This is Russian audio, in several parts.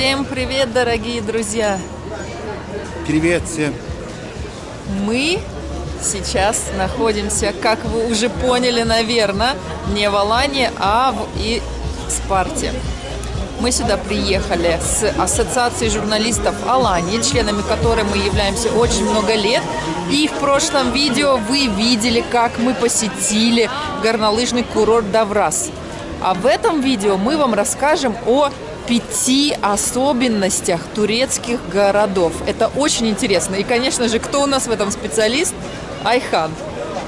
Всем привет, дорогие друзья! Привет всем! Мы сейчас находимся, как вы уже поняли, наверное, не в Алане, а в и Спарте. Мы сюда приехали с Ассоциацией журналистов Алании, членами которой мы являемся очень много лет. И в прошлом видео вы видели, как мы посетили горнолыжный курорт Даврас. А в этом видео мы вам расскажем о пяти особенностях турецких городов. Это очень интересно. И, конечно же, кто у нас в этом специалист? Айхан.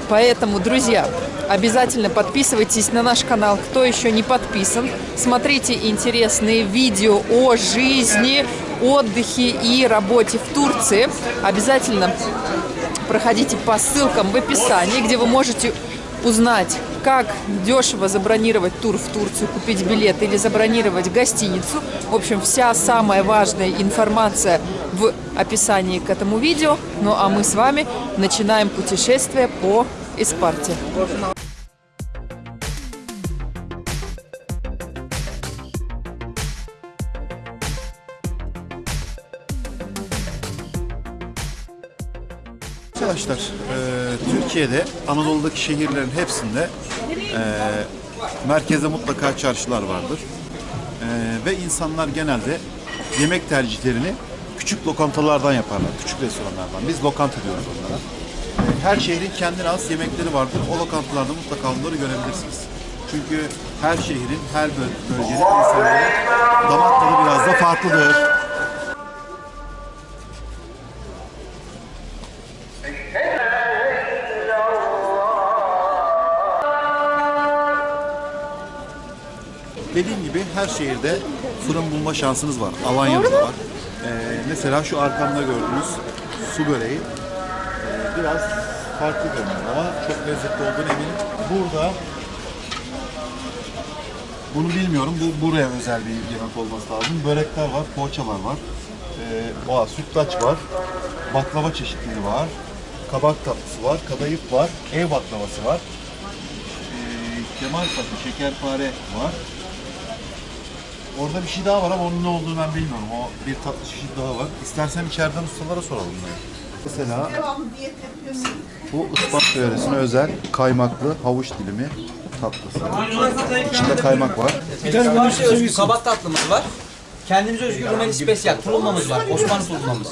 Поэтому, друзья, обязательно подписывайтесь на наш канал, кто еще не подписан. Смотрите интересные видео о жизни, отдыхе и работе в Турции. Обязательно проходите по ссылкам в описании, где вы можете узнать, как дешево забронировать тур в Турцию, купить билет или забронировать гостиницу. В общем, вся самая важная информация в описании к этому видео. Ну а мы с вами начинаем путешествие по Испарте. Arkadaşlar, e, Türkiye'de Anadolu'daki şehirlerin hepsinde e, merkezde mutlaka çarşılar vardır. E, ve insanlar genelde yemek tercihlerini küçük lokantalardan yaparlar, küçük restoranlardan. Biz lokanta diyoruz onlara. E, her şehrin kendine has yemekleri vardır. O lokantalarda mutlaka onları görebilirsiniz. Çünkü her şehrin, her böl- bölgenin insanların damak tadı biraz da farklıdır. Her şehirde fırın bulma şansınız var. Alanya'da da var. Ee, mesela şu arkamda gördüğünüz su böreği ee, biraz farklı görünüyor ama çok lezzetli olduğunu eminim. Burada bunu bilmiyorum. Bu buraya özel bir yemek olması lazım. Börekler var, poğaçalar var. Ee, sütlaç var. Baklava çeşitleri var. Kabak tatlısı var, kadayıf var, ev baklavası var. Ee, kemal patı, şekerpare var. Orada bir şey daha var ama onun ne olduğunu ben bilmiyorum. O bir tatlı çeşit daha var. İstersen içeriden ustalara soralım. Yani. Mesela bu ıspat yöresine özel kaymaklı havuç dilimi tatlısı. İçinde kaymak var. Bize özgü kabak tatlımız var. Kendimize özgü Rumeli spesiyal tulumamız var. Osmanlı tulumamız.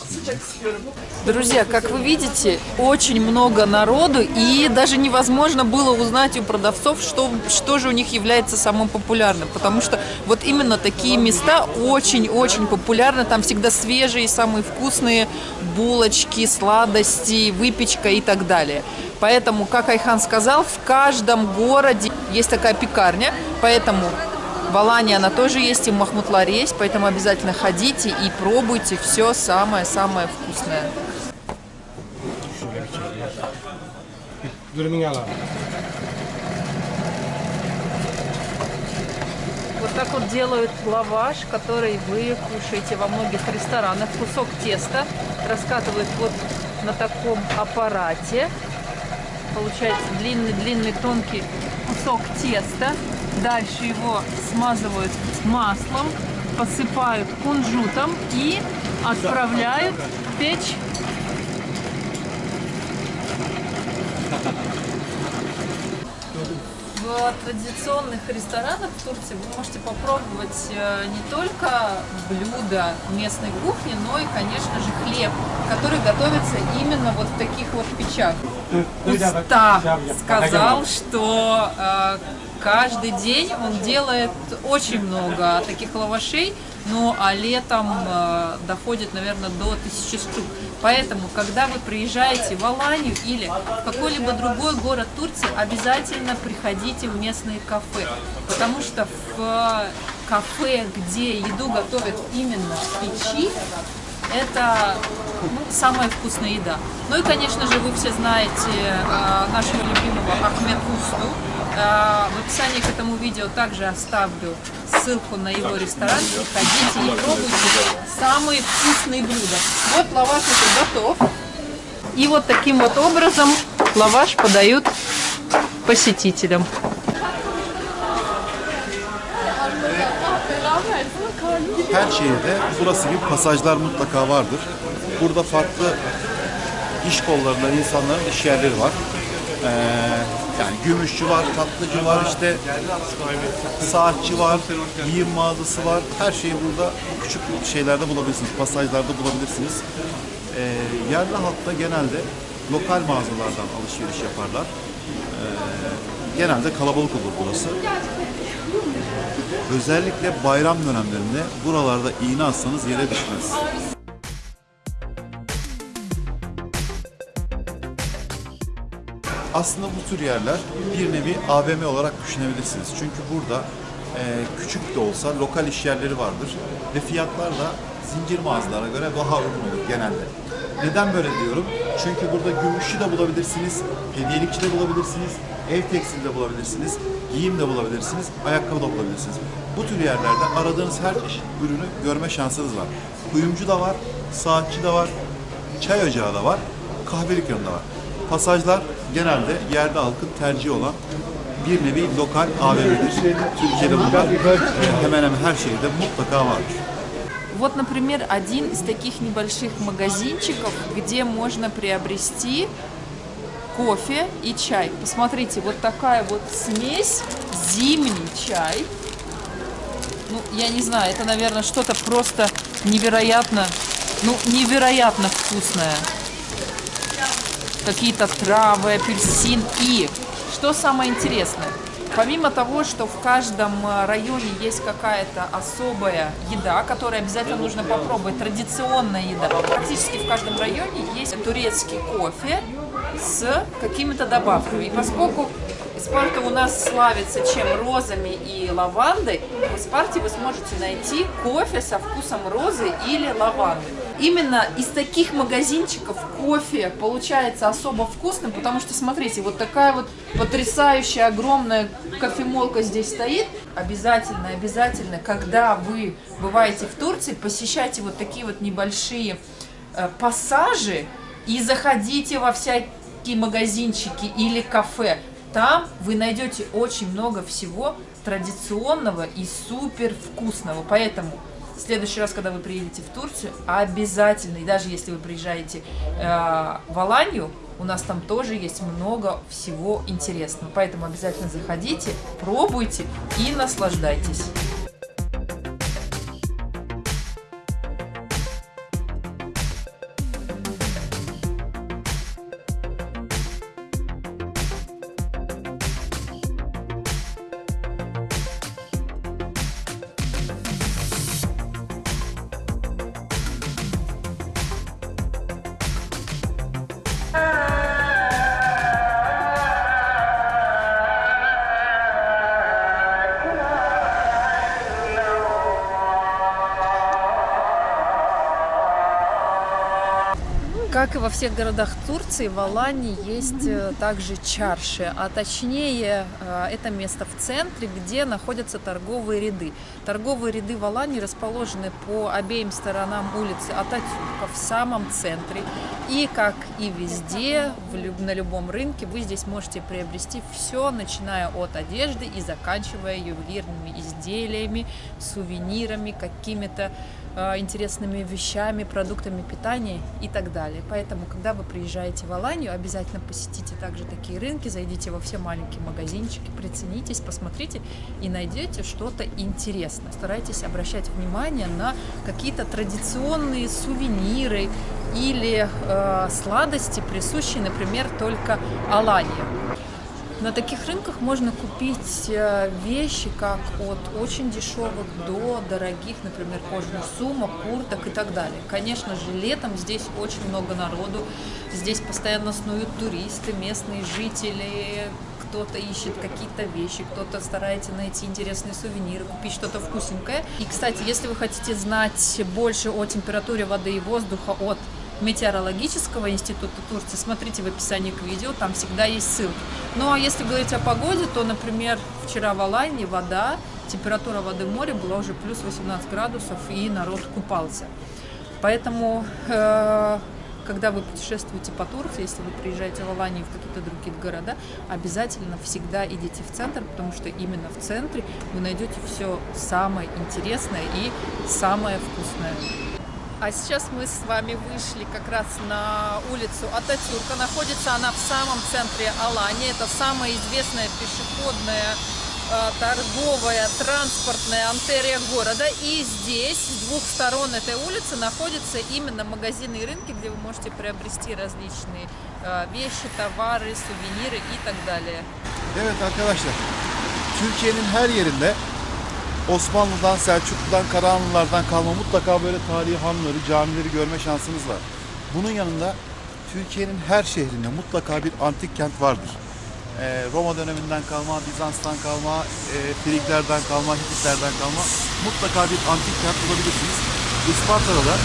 Друзья, как вы видите, очень много народу, и даже невозможно было узнать у продавцов, что, что же у них является самым популярным, потому что вот именно такие места очень-очень популярны, там всегда свежие, самые вкусные булочки, сладости, выпечка и так далее. Поэтому, как Айхан сказал, в каждом городе есть такая пекарня, поэтому в Алании она тоже есть, и в Махмутларе есть, поэтому обязательно ходите и пробуйте все самое-самое вкусное. Вот так вот делают лаваш, который вы кушаете во многих ресторанах. Кусок теста раскатывают вот на таком аппарате. Получается длинный-длинный тонкий кусок теста. Дальше его смазывают маслом, посыпают кунжутом и отправляют в печь. В традиционных ресторанах в Турции вы можете попробовать э, не только блюда местной кухни, но и, конечно же, хлеб, который готовится именно вот в таких вот печах. Уста сказал, что э, каждый день он делает очень много таких лавашей, ну а летом э, доходит, наверное, до тысячи штук. Поэтому, когда вы приезжаете в Аланию или в какой-либо другой город Турции, обязательно приходите в местные кафе, потому что в кафе, где еду готовят именно в печи, это ну, самая вкусная еда. Ну и, конечно же, вы все знаете э, нашего любимого Ахмед Усту. В описании к этому видео также оставлю ссылку на его ресторан. Приходите и пробуйте самые вкусные блюда. Вот лаваш уже готов. И вот таким вот образом лаваш подают посетителям. her şehirde burası gibi pasajlar mutlaka vardır. Burada farklı iş kollarında insanların iş yerleri var. Ee, yani gümüşçü var, tatlıcı var, işte saatçi var, giyim mağazası var. Her şeyi burada küçük şeylerde bulabilirsiniz, pasajlarda bulabilirsiniz. Ee, yerli halkta genelde lokal mağazalardan alışveriş yaparlar. Ee, genelde kalabalık olur burası. Özellikle bayram dönemlerinde buralarda iğne atsanız yere düşmez. Aslında bu tür yerler bir nevi AVM olarak düşünebilirsiniz. Çünkü burada e, küçük de olsa lokal iş yerleri vardır ve fiyatlar da zincir mağazalara göre daha uygun olur genelde. Neden böyle diyorum? Çünkü burada gümüşçü de bulabilirsiniz, hediyelikçi de bulabilirsiniz, ev tekstili de bulabilirsiniz, giyim de bulabilirsiniz, ayakkabı da bulabilirsiniz. Bu tür yerlerde aradığınız her çeşit ürünü görme şansınız var. Kuyumcu da var, saatçi de var, çay ocağı da var, kahvelik yanı da var. Pasajlar genelde yerli halkın tercihi olan bir nevi lokal AVM'dir. Türkiye'de bunlar hemen hemen her şehirde mutlaka vardır. Вот, например, один из таких небольших магазинчиков, где можно приобрести кофе и чай. Посмотрите, вот такая вот смесь, зимний чай. Ну, я не знаю, это, наверное, что-то просто невероятно, ну, невероятно вкусное. Какие-то травы, апельсин и, что самое интересное, Помимо того, что в каждом э, районе есть какая-то особая еда, которую обязательно нужно попробовать, традиционная еда, практически в каждом районе есть турецкий кофе с какими-то добавками. И поскольку Спарта у нас славится чем розами и лавандой, в Спарте вы сможете найти кофе со вкусом розы или лаванды. Именно из таких магазинчиков кофе получается особо вкусным, потому что, смотрите, вот такая вот потрясающая огромная кофемолка здесь стоит. Обязательно, обязательно, когда вы бываете в Турции, посещайте вот такие вот небольшие э, пассажи и заходите во всякие магазинчики или кафе. Там вы найдете очень много всего традиционного и супер вкусного. Поэтому в следующий раз, когда вы приедете в Турцию, обязательно, и даже если вы приезжаете э, в Аланию, у нас там тоже есть много всего интересного. Поэтому обязательно заходите, пробуйте и наслаждайтесь. Во всех городах Турции, в Алании есть э, также чарши, а точнее э, это место в центре, где находятся торговые ряды. Торговые ряды в Алании расположены по обеим сторонам улицы Ататюрка в самом центре. И как и везде, на любом рынке, вы здесь можете приобрести все, начиная от одежды и заканчивая ювелирными изделиями, сувенирами, какими-то интересными вещами, продуктами питания и так далее. Поэтому, когда вы приезжаете в Аланию, обязательно посетите также такие рынки, зайдите во все маленькие магазинчики, приценитесь, посмотрите и найдете что-то интересное. Старайтесь обращать внимание на какие-то традиционные сувениры или э, сладости, присущие, например, только Алании. На таких рынках можно купить э, вещи как от очень дешевых до дорогих, например, кожаных сумок, курток и так далее. Конечно же, летом здесь очень много народу, здесь постоянно снуют туристы, местные жители, кто-то ищет какие-то вещи, кто-то старается найти интересные сувениры, купить что-то вкусненькое. И, кстати, если вы хотите знать больше о температуре воды и воздуха от Метеорологического института Турции, смотрите в описании к видео, там всегда есть ссылки. Ну а если говорить о погоде, то, например, вчера в Алайне вода, температура воды в море была уже плюс 18 градусов, и народ купался. Поэтому, э, когда вы путешествуете по Турции, если вы приезжаете в Аланию в какие-то другие города, обязательно всегда идите в центр, потому что именно в центре вы найдете все самое интересное и самое вкусное. А сейчас мы с вами вышли как раз на улицу Ататюрка. Находится она в самом центре Алании. Это самая известная пешеходная э, торговая, транспортная антерия города. И здесь, с двух сторон этой улицы, находятся именно магазины и рынки, где вы можете приобрести различные э, вещи, tavары, сувениры и так далее. Evet arkadaşlar, Türkiye'nin her yerinde Osmanlı'dan, Selçuklu'dan, Karahanlılardan kalma mutlaka böyle tarihi hanları, camileri görme şansınız var. Bunun yanında Türkiye'nin her şehrinde mutlaka bir antik kent vardır. Ee, Roma döneminden kalma, Bizans'tan kalma, e, Friglerden kalma, Hititlerden kalma mutlaka bir antik kent bulabilirsiniz. Isparta'da da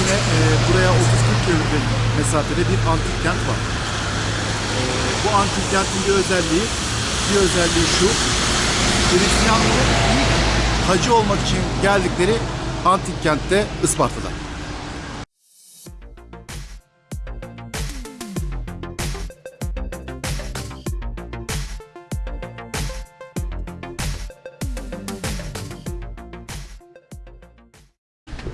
yine e, buraya 30-40 kilometre mesafede bir antik kent var. Ee, bu antik kentin bir özelliği, bir özelliği şu. Hristiyanların ilk hacı olmak için geldikleri antik kentte Isparta'da.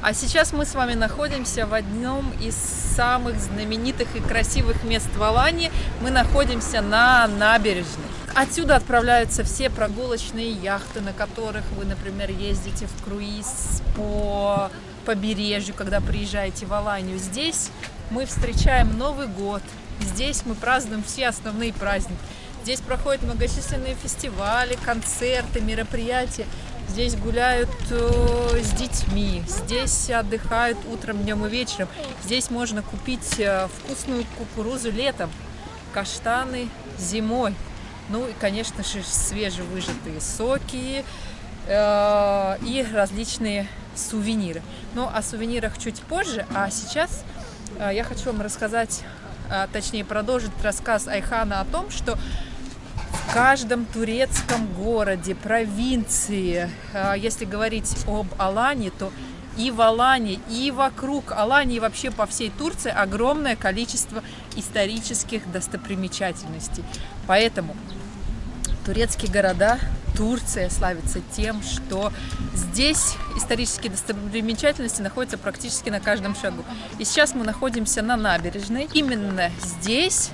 А сейчас мы с вами находимся в одном из самых знаменитых и красивых мест в Алании. Мы находимся на набережной. Отсюда отправляются все прогулочные яхты, на которых вы, например, ездите в круиз по побережью, когда приезжаете в Аланию. Здесь мы встречаем Новый год. Здесь мы празднуем все основные праздники. Здесь проходят многочисленные фестивали, концерты, мероприятия. Здесь гуляют э, с детьми, здесь отдыхают утром, днем и вечером. Здесь можно купить э, вкусную кукурузу летом, каштаны зимой. Ну и, конечно же, свежевыжатые соки э, и различные сувениры. Но о сувенирах чуть позже, а сейчас э, я хочу вам рассказать, э, точнее продолжить рассказ Айхана о том, что в каждом турецком городе, провинции, э, если говорить об Алании, то и в Алании, и вокруг Алании, и вообще по всей Турции огромное количество исторических достопримечательностей. Поэтому турецкие города, Турция славится тем, что здесь исторические достопримечательности находятся практически на каждом шагу. И сейчас мы находимся на набережной. Именно здесь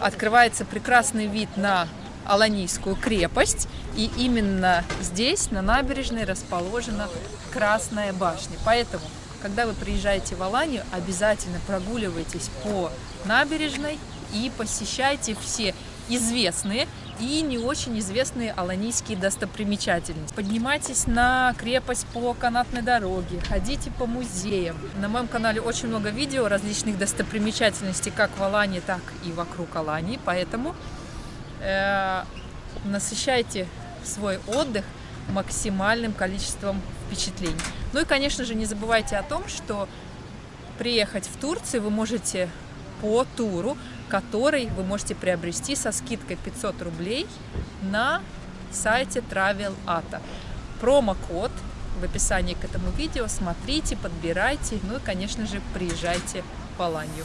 открывается прекрасный вид на Аланийскую крепость. И именно здесь, на набережной, расположена Красная башня. Поэтому, когда вы приезжаете в Аланию, обязательно прогуливайтесь по набережной и посещайте все известные и не очень известные аланийские достопримечательности. Поднимайтесь на крепость по канатной дороге, ходите по музеям. На моем канале очень много видео различных достопримечательностей как в Алании, так и вокруг Алании, поэтому э, насыщайте свой отдых максимальным количеством впечатлений. Ну и, конечно же, не забывайте о том, что приехать в Турцию вы можете по туру, который вы можете приобрести со скидкой 500 рублей на сайте Travel Ata. Промокод в описании к этому видео. Смотрите, подбирайте. Ну и, конечно же, приезжайте в Аланию.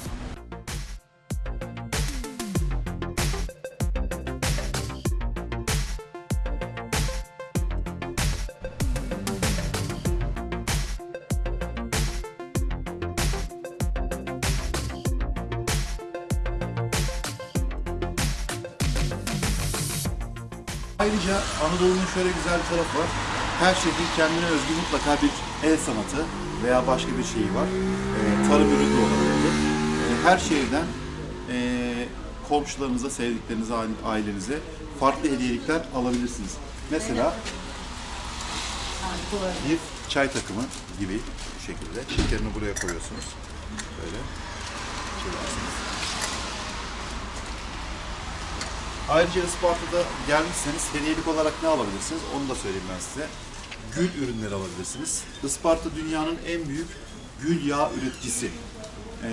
Ayrıca Anadolu'nun şöyle güzel bir tarafı var. Her şehrin kendine özgü mutlaka bir el sanatı veya başka bir şeyi var. Ee, tarım ürünü olabilir. Ee, her şehirden ee, komşularınıza, sevdiklerinize, aile- ailenize farklı hediyelikler alabilirsiniz. Mesela bir çay takımı gibi şekilde. Şekerini buraya koyuyorsunuz. Böyle. Çeviriyorsunuz. Ayrıca Isparta'da gelmişseniz hediyelik olarak ne alabilirsiniz? Onu da söyleyeyim ben size. Gül ürünleri alabilirsiniz. Isparta dünyanın en büyük gül yağı üreticisi. Ee,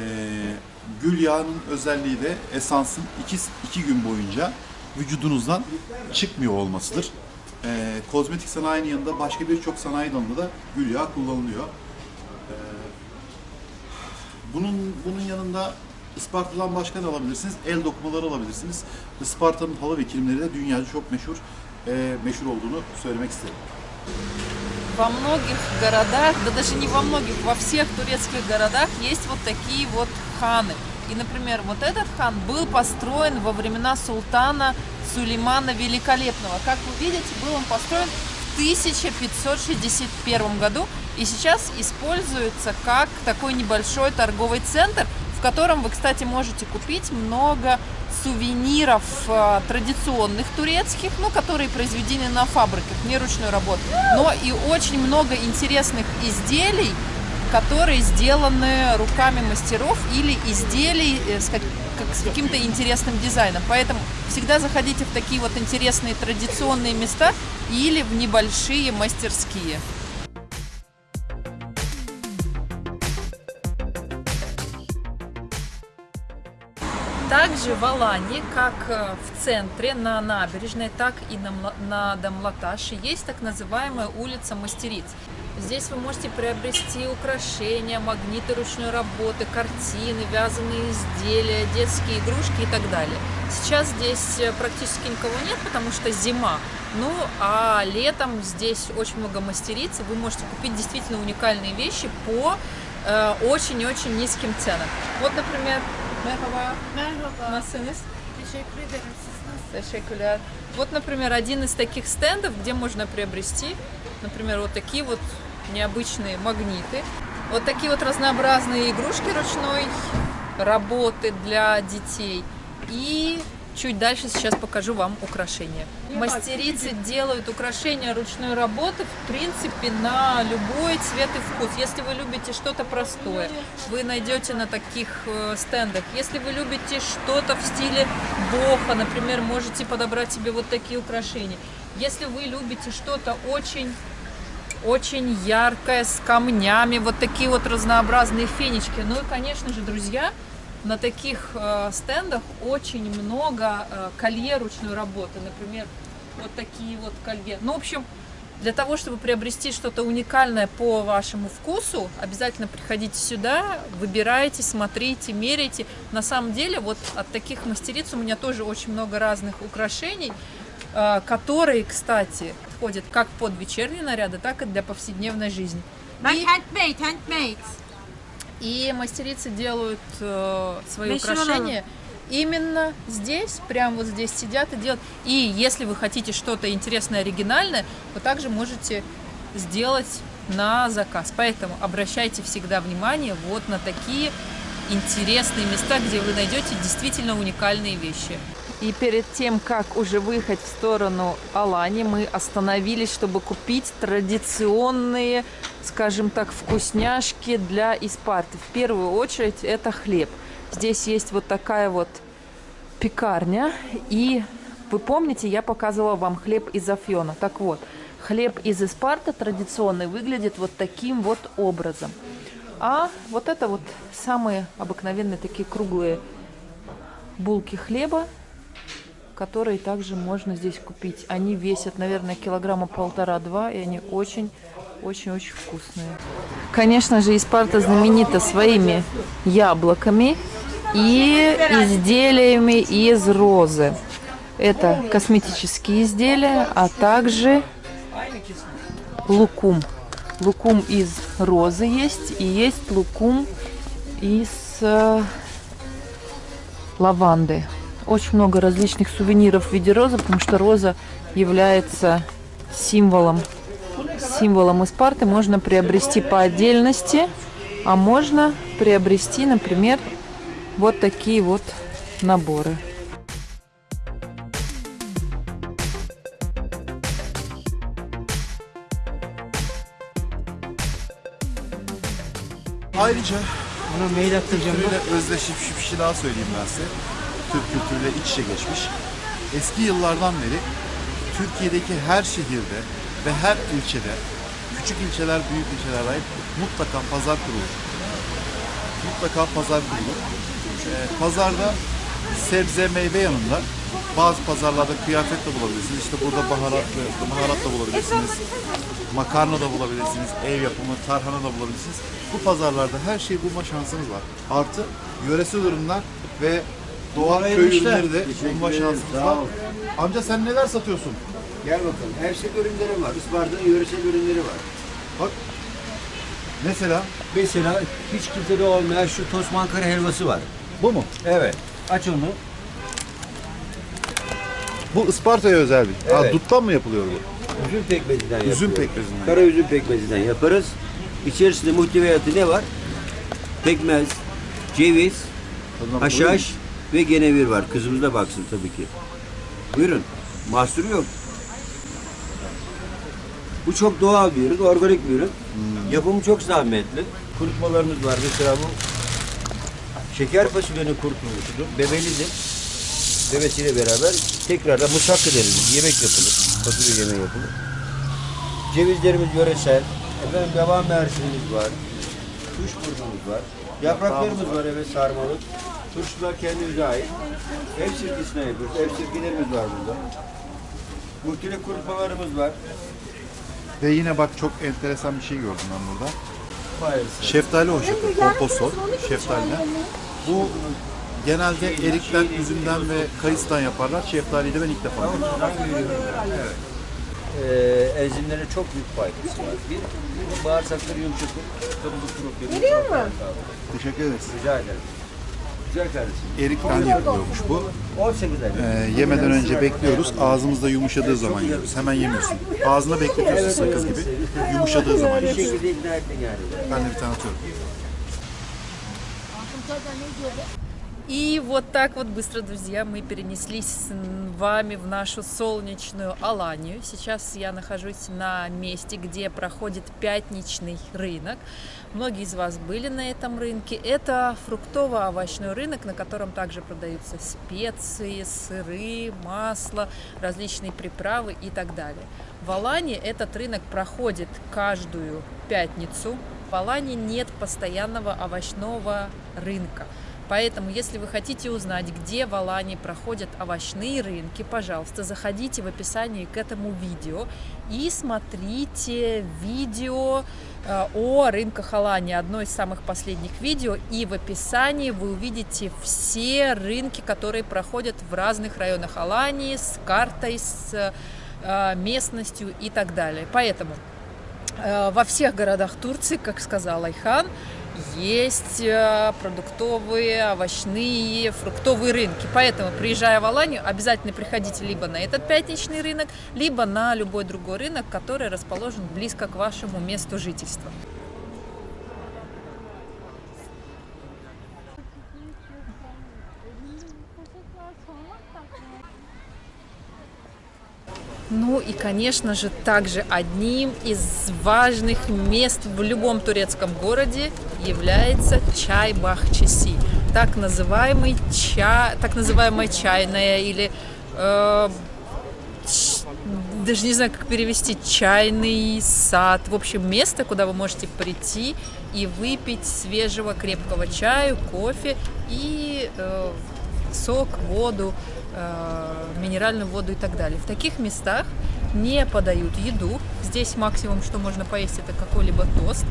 gül yağının özelliği de esansın iki, iki gün boyunca vücudunuzdan çıkmıyor olmasıdır. Ee, kozmetik sanayinin yanında başka birçok sanayi dalında da gül yağı kullanılıyor. Ee, Bunun bunun yanında Isparta'dan başka ne alabilirsiniz? El dokumaları alabilirsiniz. Isparta'nın halı ve kilimleri de dünyaca çok meşhur e, meşhur olduğunu söylemek isterim. Во многих городах, да даже не во многих, во всех турецких городах есть вот такие вот ханы. И, например, вот этот хан был построен во времена султана Сулеймана Великолепного. Как вы видите, был он построен в 1561 году и сейчас используется как такой небольшой торговый центр, в котором вы, кстати, можете купить много сувениров э, традиционных турецких, ну, которые произведены на фабриках, не ручной работы, но и очень много интересных изделий, которые сделаны руками мастеров или изделий э, с, как- с каким-то интересным дизайном. Поэтому всегда заходите в такие вот интересные традиционные места или в небольшие мастерские. Также в Алании, как э, в центре, на набережной, так и на, на Дамлаташе, есть так называемая улица мастериц. Здесь вы можете приобрести украшения, магниты ручной работы, картины, вязаные изделия, детские игрушки и так далее. Сейчас здесь э, практически никого нет, потому что зима. Ну, а летом здесь очень много мастериц, вы можете купить действительно уникальные вещи по э, очень-очень низким ценам. Вот, например, Merhaba. Merhaba. Nasılsınız? Teşekkür ederim. Siz nasılsınız? Teşekkürler. Вот, например, один из таких стендов, где можно приобрести, например, вот такие вот необычные магниты, вот такие вот разнообразные игрушки ручной работы для детей. И чуть дальше сейчас покажу вам украшения. Мастерицы делают украшения ручной работы, в принципе, на любой цвет и вкус. Если вы любите что-то простое, вы найдете на таких э, стендах. Если вы любите что-то в стиле боха, например, можете подобрать себе вот такие украшения. Если вы любите что-то очень очень яркое, с камнями, вот такие вот разнообразные фенечки. Ну и, конечно же, друзья, на таких э, стендах очень много э, колье ручной работы. Например, вот такие вот колье. Ну, в общем, для того, чтобы приобрести что-то уникальное по вашему вкусу, обязательно приходите сюда, выбирайте, смотрите, меряйте. На самом деле, вот от таких мастериц у меня тоже очень много разных украшений, э, которые, кстати, ходят как под вечерние наряды, так и для повседневной жизни. И- handmade, handmade. И мастерицы делают э, свои Meşhur украшения именно здесь, прямо вот здесь сидят и делают. И если вы хотите что-то интересное, оригинальное, вы также можете сделать на заказ. Поэтому обращайте всегда внимание вот на такие интересные места, где вы найдете действительно уникальные вещи. И перед тем, как уже выехать в сторону Алани, мы остановились, чтобы купить традиционные, скажем так, вкусняшки для Испарты. В первую очередь это хлеб. Здесь есть вот такая вот пекарня. И вы помните, я показывала вам хлеб из Афьона. Так вот, хлеб из Испарта традиционный выглядит вот таким вот образом. А вот это вот самые обыкновенные такие круглые булки хлеба, которые также можно здесь купить. Они весят, наверное, килограмма полтора-два, и они очень-очень-очень вкусные. Конечно же, Испарта знаменита своими яблоками и изделиями из розы. Это косметические изделия, а также лукум. Лукум из розы есть, и есть лукум из э, лаванды. Очень много различных сувениров в виде розы, потому что роза является символом символом Испарты. Можно приобрести по отдельности, а можно приобрести, например, вот такие вот наборы. Ayrıca Ona mail attıracağım. kültürüyle özdeşmiş bir şey daha söyleyeyim ben size. Türk kültürüyle iç içe geçmiş. Eski yıllardan beri Türkiye'deki her şehirde ve her ilçede, küçük ilçeler, büyük ilçeler ait mutlaka pazar kurulur. Mutlaka pazar kurulur. Ee, pazarda sebze, meyve yanında bazı pazarlarda kıyafet de bulabilirsiniz. İşte burada baharatlı, baharat da bulabilirsiniz. makarna da bulabilirsiniz, ev yapımı tarhana da bulabilirsiniz. Bu pazarlarda her şeyi bulma şansınız var. Artı yöresel ürünler ve doğal köy ürünleri de bulma şansınız var. Amca sen neler satıyorsun? Gel bakalım. Her şey ürünleri var. Isparta'nın yöresel ürünleri var. Bak. Mesela Mesela hiç kimsede olmayan şu toz mankara helvası var. bu mu? Evet. Aç onu. Bu Isparta'ya özel bir. Ha, Evet. duttan mı yapılıyor bu? Üzüm pekmezinden yapıyoruz. Üzüm pekmezinden. Kara üzüm pekmezinden yaparız. İçerisinde muhteviyatı ne var? Pekmez, ceviz, haşhaş ve genevir var. Kızımız da baksın tabii ki. Buyurun. Mahsuru yok. Bu çok doğal bir ürün, organik bir ürün. Yapımı çok zahmetli. Kurutmalarımız var. Mesela bu şeker fasulyenin kurutulmuşudur. Bebelidir. Bebesiyle beraber tekrardan musakka deriz. Yemek yapılır. Fasulye yemeği yapılır. Cevizlerimiz yöresel. Efendim devam mersinimiz var. Kuş burnumuz var. Yapraklarımız var evet sarmalık. Turşular kendimize ait. Ev sirkesinden yapıyoruz. Ev sirkelerimiz var burada. Muhtelif kurutmalarımız var. Ve yine bak çok enteresan bir şey gördüm ben burada. Maalesef. Şeftali hoşafı, komposto, şeftaliden. Bu genelde erikten, üzümden ve kayısıdan yaparlar. Şeftaliyi de ben ilk defa görüyorum. Evet. Ee, enzimlere çok büyük faydası var. Bir, bağırsakları yumuşatır. Kabızlık problemi. Veriyor mu? Teşekkür ederiz. Rica ederim. Güzel kardeşim. Erikten yapılıyormuş bu. 18 ay. Ee, yemeden önce bekliyoruz. Ağzımızda yumuşadığı zaman yiyoruz. Hemen yemiyorsun. Ağzına bekletiyorsun sakız gibi. Yumuşadığı zaman Bir yiyorsun. Ben de bir tane atıyorum. И вот так вот быстро, друзья, мы перенеслись с вами в нашу солнечную Аланию. Сейчас я нахожусь на месте, где проходит пятничный рынок. Многие из вас были на этом рынке. Это фруктово-овощной рынок, на котором также продаются специи, сыры, масло, различные приправы и так далее. В Алании этот рынок проходит каждую пятницу. В Алании нет постоянного овощного рынка. Поэтому, если вы хотите узнать, где в Алании проходят овощные рынки, пожалуйста, заходите в описании к этому видео и смотрите видео э, о рынках Алании, одно из самых последних видео. И в описании вы увидите все рынки, которые проходят в разных районах Алании, с картой, с э, местностью и так далее. Поэтому Э, Во всех городах Турции, как сказал Айхан, есть э, продуктовые, овощные, фруктовые рынки. Поэтому, приезжая в Аланию, обязательно приходите либо на этот пятничный рынок, либо на любой другой рынок, который расположен близко к вашему месту жительства. Ну и, конечно же, также одним из важных мест в любом турецком городе является чай Бахчиси, так называемый чай, так называемая чайная или э, ч- даже не знаю, как перевести, чайный сад. В общем, место, куда вы можете прийти и выпить свежего крепкого чаю, кофе и э, сок, воду, э, минеральную воду и так далее. В таких местах не подают еду. Здесь максимум, что можно поесть, это какой-либо тост.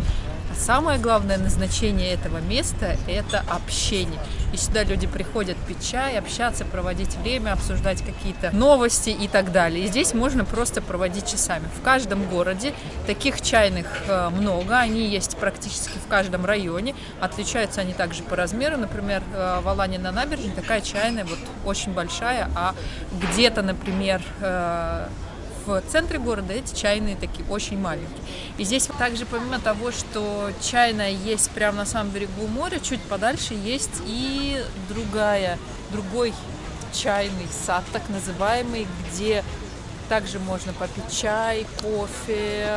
Самое главное назначение этого места – это общение. И сюда люди приходят пить чай, общаться, проводить время, обсуждать какие-то новости и так далее. И здесь можно просто проводить часами. В каждом городе таких чайных э, много, они есть практически в каждом районе. Отличаются они также по размеру. Например, э, в Алане на набережной такая чайная вот очень большая, а где-то, например, э, в центре города эти чайные такие очень маленькие. И здесь также помимо того, что чайная есть прямо на самом берегу моря, чуть подальше есть и другая, другой чайный сад, так называемый, где также можно попить чай, кофе,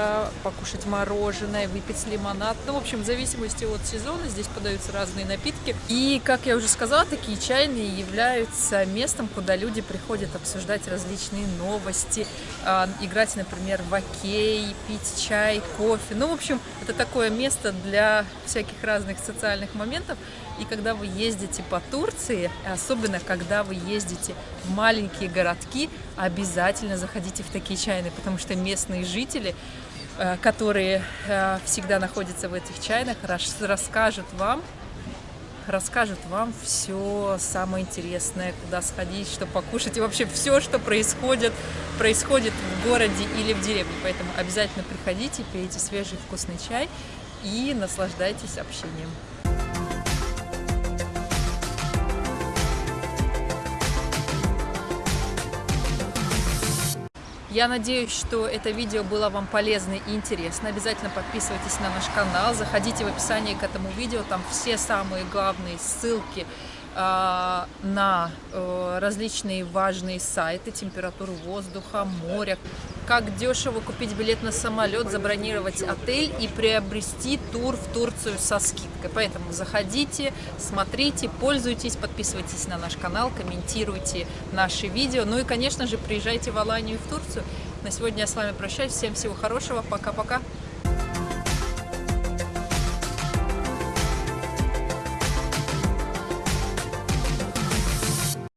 покушать мороженое, выпить лимонад. Ну, в общем, в зависимости от сезона здесь подаются разные напитки. И, как я уже сказала, такие чайные являются местом, куда люди приходят обсуждать различные новости, а, играть, например, в окей, пить чай, кофе. Ну, в общем, это такое место для всяких разных социальных моментов. И когда вы ездите по Турции, особенно когда вы ездите в маленькие городки, обязательно заходите в такие чайные, потому что местные жители э, которые э, всегда находятся в этих чайных, рас- расскажут вам, расскажут вам все самое интересное, куда сходить, что покушать и вообще все, что происходит, происходит в городе или в деревне. Поэтому обязательно приходите, пейте свежий вкусный чай и наслаждайтесь общением. Я надеюсь, что это видео было вам полезно и интересно. Обязательно подписывайтесь на наш канал, заходите в описание к этому видео, там все самые главные ссылки э, на э, различные важные сайты, температуру воздуха, моря, как дешево купить билет на самолет, забронировать отель и приобрести тур в Турцию со скидкой. Поэтому заходите, смотрите, пользуйтесь, подписывайтесь на наш канал, комментируйте наши видео. Ну и, конечно же, приезжайте в Аланию и в Турцию. На сегодня я с вами прощаюсь. Всем всего хорошего. Пока-пока.